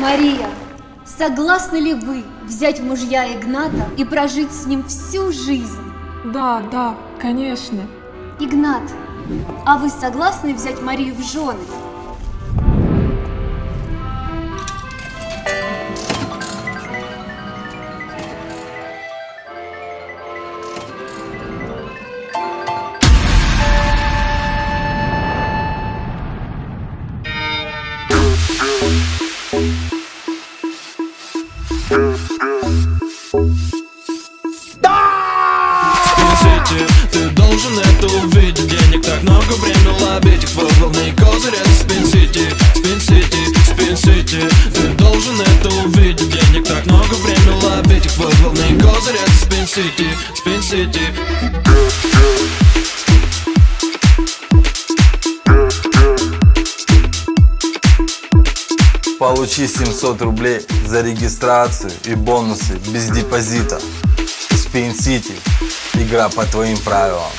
Мария, согласны ли вы взять в мужья Игната и прожить с ним всю жизнь? Да, да, конечно. Игнат, а вы согласны взять Марию в жены? Ты должен это увидеть. Денег так много, время лобить их. Твой главный козырь это Спин-Сити Спин-Сити, Спин-Сити Ты должен это увидеть. Денег так много, время лобить их. Твой главный козырь это Спин-Сити Спин-Сити Получи 700 рублей за регистрацию и бонусы без депозита. Spin City. Игра по твоим правилам.